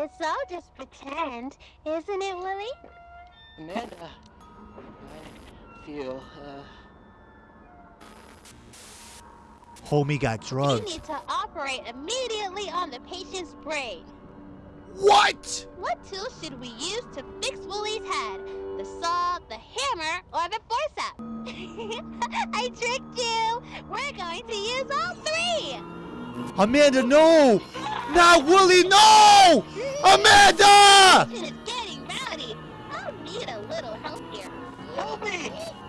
It's all just pretend, isn't it, Willie? Amanda, I feel, uh, Homie got You drugged. need to operate immediately on the patient's brain. What? What tool should we use to fix Willie's head? The saw, the hammer, or the forceps? I tricked you! We're going to use all three! Amanda, no! Not Willie, no! Amanda! Patient getting rowdy. I'll need a little help here. help me! Please! Willie, no!